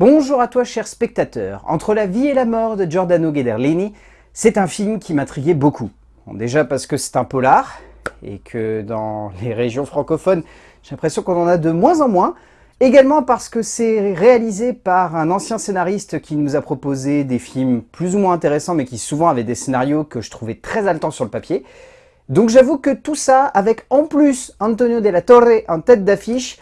Bonjour à toi cher spectateur. Entre la vie et la mort de Giordano Ghederlini, c'est un film qui m'intriguait beaucoup. déjà parce que c'est un polar, et que dans les régions francophones, j'ai l'impression qu'on en a de moins en moins. Également parce que c'est réalisé par un ancien scénariste qui nous a proposé des films plus ou moins intéressants, mais qui souvent avaient des scénarios que je trouvais très haletants sur le papier. Donc j'avoue que tout ça, avec en plus Antonio de la Torre en tête d'affiche,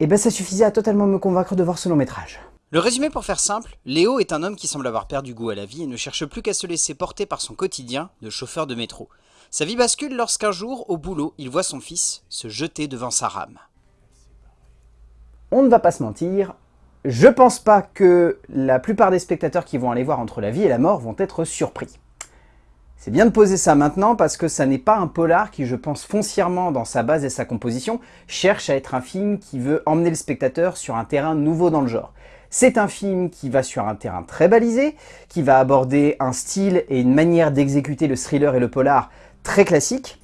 eh ben ça suffisait à totalement me convaincre de voir ce long métrage. Le résumé pour faire simple, Léo est un homme qui semble avoir perdu goût à la vie et ne cherche plus qu'à se laisser porter par son quotidien de chauffeur de métro. Sa vie bascule lorsqu'un jour, au boulot, il voit son fils se jeter devant sa rame. On ne va pas se mentir, je pense pas que la plupart des spectateurs qui vont aller voir Entre la vie et la mort vont être surpris. C'est bien de poser ça maintenant parce que ça n'est pas un polar qui, je pense foncièrement dans sa base et sa composition, cherche à être un film qui veut emmener le spectateur sur un terrain nouveau dans le genre. C'est un film qui va sur un terrain très balisé, qui va aborder un style et une manière d'exécuter le thriller et le polar très classique,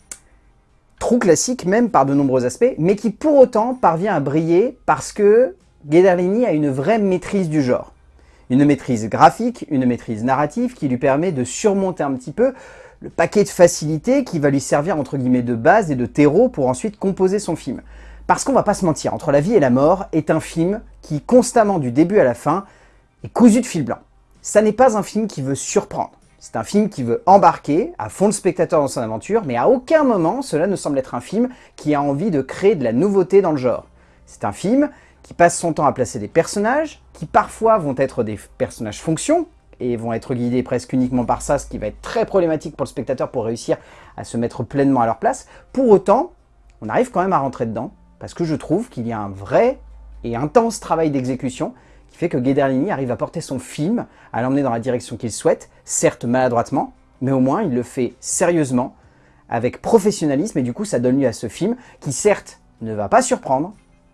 trop classique même par de nombreux aspects, mais qui pour autant parvient à briller parce que Ghederlini a une vraie maîtrise du genre. Une maîtrise graphique, une maîtrise narrative qui lui permet de surmonter un petit peu le paquet de facilités qui va lui servir entre guillemets de base et de terreau pour ensuite composer son film. Parce qu'on va pas se mentir, Entre la vie et la mort est un film qui, constamment du début à la fin, est cousu de fil blanc. Ça n'est pas un film qui veut surprendre. C'est un film qui veut embarquer à fond le spectateur dans son aventure, mais à aucun moment cela ne semble être un film qui a envie de créer de la nouveauté dans le genre. C'est un film qui passe son temps à placer des personnages, qui parfois vont être des personnages fonctions, et vont être guidés presque uniquement par ça, ce qui va être très problématique pour le spectateur pour réussir à se mettre pleinement à leur place. Pour autant, on arrive quand même à rentrer dedans, parce que je trouve qu'il y a un vrai et intense travail d'exécution qui fait que Ghederlini arrive à porter son film, à l'emmener dans la direction qu'il souhaite, certes maladroitement, mais au moins il le fait sérieusement, avec professionnalisme, et du coup ça donne lieu à ce film qui certes ne va pas surprendre,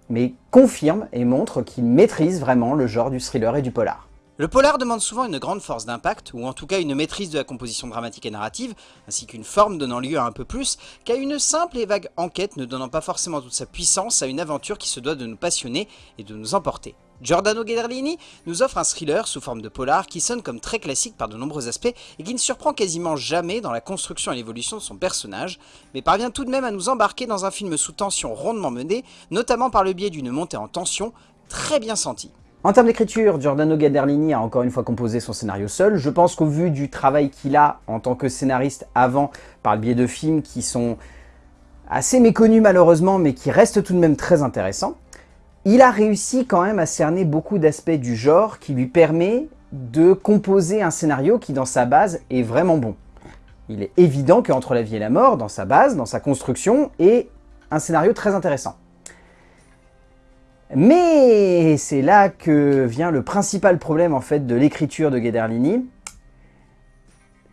mais confirme et montre qu'il maîtrise vraiment le genre du thriller et du polar. Le polar demande souvent une grande force d'impact, ou en tout cas une maîtrise de la composition dramatique et narrative, ainsi qu'une forme donnant lieu à un peu plus, qu'à une simple et vague enquête ne donnant pas forcément toute sa puissance à une aventure qui se doit de nous passionner et de nous emporter. Giordano Ghederlini nous offre un thriller sous forme de polar qui sonne comme très classique par de nombreux aspects et qui ne surprend quasiment jamais dans la construction et l'évolution de son personnage, mais parvient tout de même à nous embarquer dans un film sous tension rondement mené, notamment par le biais d'une montée en tension très bien sentie. En termes d'écriture, Giordano Ghederlini a encore une fois composé son scénario seul. Je pense qu'au vu du travail qu'il a en tant que scénariste avant, par le biais de films qui sont assez méconnus malheureusement, mais qui restent tout de même très intéressants, il a réussi quand même à cerner beaucoup d'aspects du genre qui lui permet de composer un scénario qui, dans sa base, est vraiment bon. Il est évident qu'Entre la vie et la mort, dans sa base, dans sa construction, est un scénario très intéressant. Mais c'est là que vient le principal problème en fait de l'écriture de Ghederlini.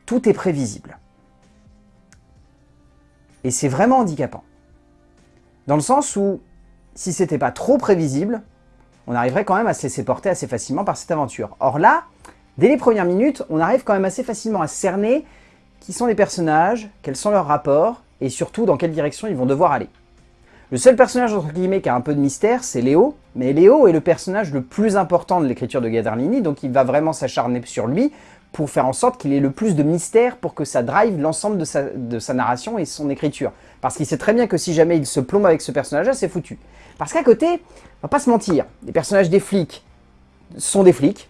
Tout est prévisible. Et c'est vraiment handicapant. Dans le sens où, si c'était pas trop prévisible, on arriverait quand même à se laisser porter assez facilement par cette aventure. Or là, dès les premières minutes, on arrive quand même assez facilement à cerner qui sont les personnages, quels sont leurs rapports, et surtout dans quelle direction ils vont devoir aller. Le seul personnage entre guillemets qui a un peu de mystère, c'est Léo, mais Léo est le personnage le plus important de l'écriture de Gadarlini, donc il va vraiment s'acharner sur lui pour faire en sorte qu'il ait le plus de mystère pour que ça drive l'ensemble de sa, narration et son écriture. Parce qu'il sait très bien que si jamais il se plombe avec ce personnage-là, c'est foutu. Parce qu'à côté, on va pas se mentir, les personnages des flics sont des flics,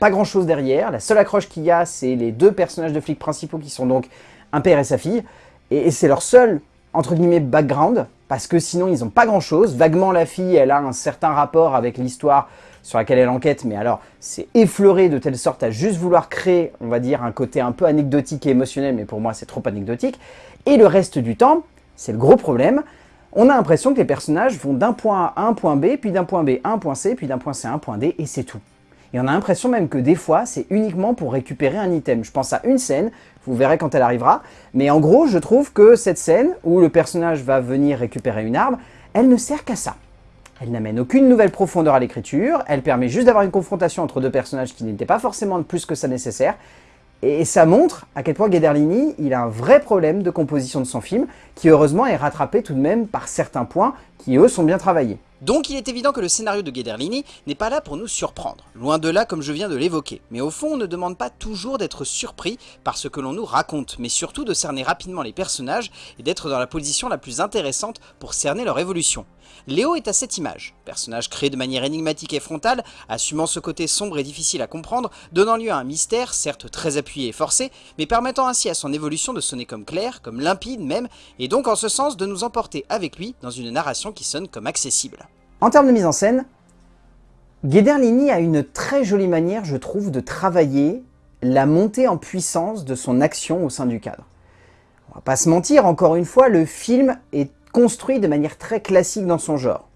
pas grand chose derrière, la seule accroche qu'il y a, c'est les deux personnages de flics principaux qui sont donc un père et sa fille, et c'est leur seul, entre guillemets, background, parce que sinon ils n'ont pas grand chose. Vaguement la fille, elle a un certain rapport avec l'histoire sur laquelle elle enquête, mais alors c'est effleuré de telle sorte à juste vouloir créer, on va dire, un côté un peu anecdotique et émotionnel, mais pour moi c'est trop anecdotique. Et le reste du temps, c'est le gros problème, on a l'impression que les personnages vont d'un point A à un point B, puis d'un point B à un point C, puis d'un point C à un point D, et c'est tout. Et on a l'impression même que des fois, c'est uniquement pour récupérer un item. Je pense à une scène, vous verrez quand elle arrivera, mais en gros, je trouve que cette scène, où le personnage va venir récupérer une arme, elle ne sert qu'à ça. Elle n'amène aucune nouvelle profondeur à l'écriture, elle permet juste d'avoir une confrontation entre deux personnages qui n'étaient pas forcément plus que ça nécessaire, et ça montre à quel point Ghederlini, il a un vrai problème de composition de son film, qui heureusement est rattrapé tout de même par certains points qui eux sont bien travaillés. Donc il est évident que le scénario de Guederlini n'est pas là pour nous surprendre, loin de là comme je viens de l'évoquer, mais au fond on ne demande pas toujours d'être surpris par ce que l'on nous raconte, mais surtout de cerner rapidement les personnages et d'être dans la position la plus intéressante pour cerner leur évolution. Léo est à cette image, personnage créé de manière énigmatique et frontale, assumant ce côté sombre et difficile à comprendre, donnant lieu à un mystère, certes très appuyé et forcé, mais permettant ainsi à son évolution de sonner comme clair, comme limpide même, et donc en ce sens de nous emporter avec lui dans une narration qui sonne comme accessible. En termes de mise en scène, Guederlini a une très jolie manière, je trouve, de travailler la montée en puissance de son action au sein du cadre. On va pas se mentir, encore une fois, le film est construit de manière très classique dans son genre.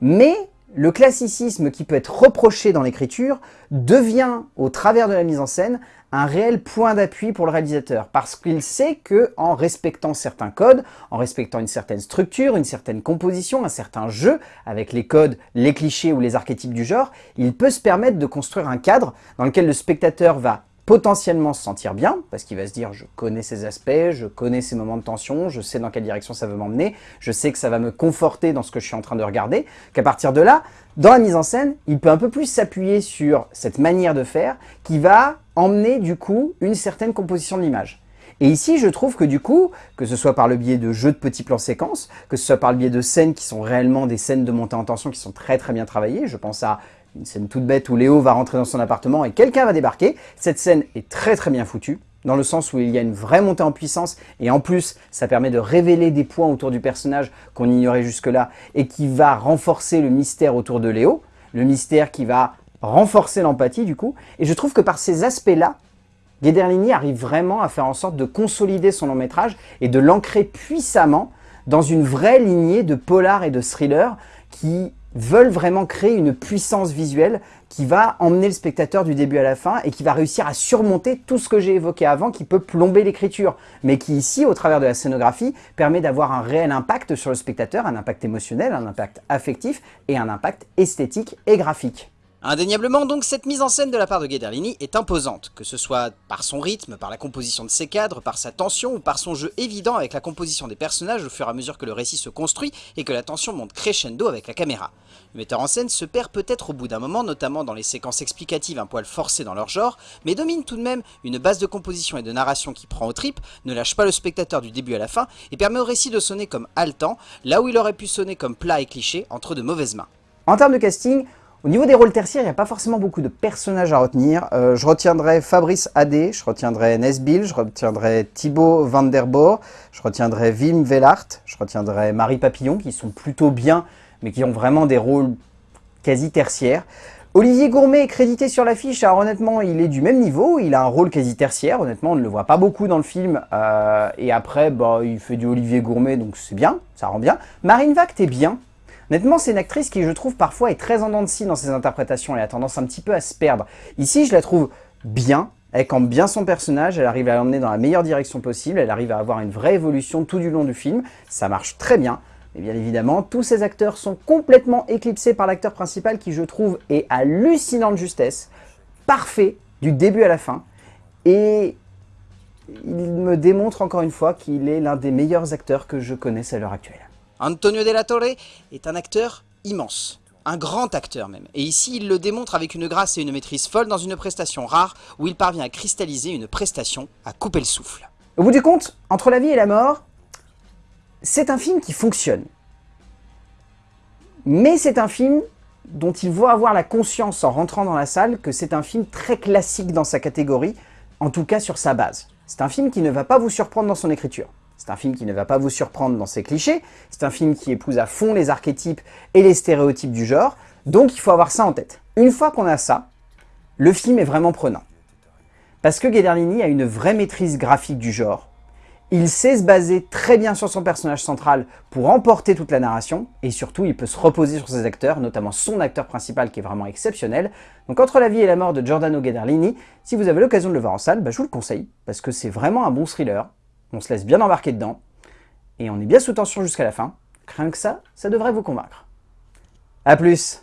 Mais le classicisme qui peut être reproché dans l'écriture devient, au travers de la mise en scène, un réel point d'appui pour le réalisateur, parce qu'il sait que en respectant certains codes, en respectant une certaine structure, une certaine composition, un certain jeu, avec les codes, les clichés ou les archétypes du genre, il peut se permettre de construire un cadre dans lequel le spectateur va potentiellement se sentir bien, parce qu'il va se dire je connais ces aspects, je connais ces moments de tension, je sais dans quelle direction ça veut m'emmener, je sais que ça va me conforter dans ce que je suis en train de regarder, qu'à partir de là, dans la mise en scène, il peut un peu plus s'appuyer sur cette manière de faire qui va emmener du coup une certaine composition de l'image. Et ici, je trouve que du coup, que ce soit par le biais de jeux de petits plans séquences, que ce soit par le biais de scènes qui sont réellement des scènes de montée en tension qui sont très très bien travaillées, je pense à une scène toute bête où Léo va rentrer dans son appartement et quelqu'un va débarquer. Cette scène est très très bien foutue, dans le sens où il y a une vraie montée en puissance, et en plus, ça permet de révéler des points autour du personnage qu'on ignorait jusque-là, et qui va renforcer le mystère autour de Léo, le mystère qui va renforcer l'empathie du coup, et je trouve que par ces aspects-là, Guederlini arrive vraiment à faire en sorte de consolider son long métrage et de l'ancrer puissamment dans une vraie lignée de polar et de thriller qui veulent vraiment créer une puissance visuelle qui va emmener le spectateur du début à la fin et qui va réussir à surmonter tout ce que j'ai évoqué avant qui peut plomber l'écriture, mais qui ici, au travers de la scénographie, permet d'avoir un réel impact sur le spectateur, un impact émotionnel, un impact affectif et un impact esthétique et graphique. Indéniablement donc, cette mise en scène de la part de Guederlini est imposante, que ce soit par son rythme, par la composition de ses cadres, par sa tension ou par son jeu évident avec la composition des personnages au fur et à mesure que le récit se construit et que la tension monte crescendo avec la caméra. Le metteur en scène se perd peut-être au bout d'un moment, notamment dans les séquences explicatives un poil forcées dans leur genre, mais domine tout de même une base de composition et de narration qui prend au trip, ne lâche pas le spectateur du début à la fin et permet au récit de sonner comme haletant, là où il aurait pu sonner comme plat et cliché entre de mauvaises mains. En termes de casting, au niveau des rôles tertiaires, il n'y a pas forcément beaucoup de personnages à retenir. Euh, je retiendrai Fabrice Adé, je retiendrai Nesbill, je retiendrai Thibaut Van je retiendrai Wim Vellart, je retiendrai Marie Papillon, qui sont plutôt bien, mais qui ont vraiment des rôles quasi tertiaires. Olivier Gourmet est crédité sur l'affiche, alors honnêtement il est du même niveau, il a un rôle quasi tertiaire, honnêtement on ne le voit pas beaucoup dans le film, euh, et après bah, il fait du Olivier Gourmet donc c'est bien, ça rend bien. Marine Vact est bien, Honnêtement, c'est une actrice qui, je trouve, parfois est très en dents dans ses interprétations. Elle a tendance un petit peu à se perdre. Ici, je la trouve bien. Elle campe bien son personnage, elle arrive à l'emmener dans la meilleure direction possible, elle arrive à avoir une vraie évolution tout du long du film. Ça marche très bien. Et bien évidemment, tous ces acteurs sont complètement éclipsés par l'acteur principal qui, je trouve, est hallucinant de justesse, parfait du début à la fin. Et il me démontre encore une fois qu'il est l'un des meilleurs acteurs que je connaisse à l'heure actuelle. Antonio de la Torre est un acteur immense. Un grand acteur même. Et ici, il le démontre avec une grâce et une maîtrise folle dans une prestation rare où il parvient à cristalliser une prestation à couper le souffle. Au bout du compte, Entre la vie et la mort, c'est un film qui fonctionne. Mais c'est un film dont il faut avoir la conscience en rentrant dans la salle que c'est un film très classique dans sa catégorie, en tout cas sur sa base. C'est un film qui ne va pas vous surprendre dans son écriture. C'est un film qui ne va pas vous surprendre dans ses clichés, c'est un film qui épouse à fond les archétypes et les stéréotypes du genre, donc il faut avoir ça en tête. Une fois qu'on a ça, le film est vraiment prenant. Parce que Guederlini a une vraie maîtrise graphique du genre, il sait se baser très bien sur son personnage central pour emporter toute la narration, et surtout il peut se reposer sur ses acteurs, notamment son acteur principal qui est vraiment exceptionnel. Donc Entre la vie et la mort de Giordano Guederlini, si vous avez l'occasion de le voir en salle, bah, je vous le conseille, parce que c'est vraiment un bon thriller, on se laisse bien embarquer dedans, et on est bien sous tension jusqu'à la fin. Rien que ça, ça devrait vous convaincre. A plus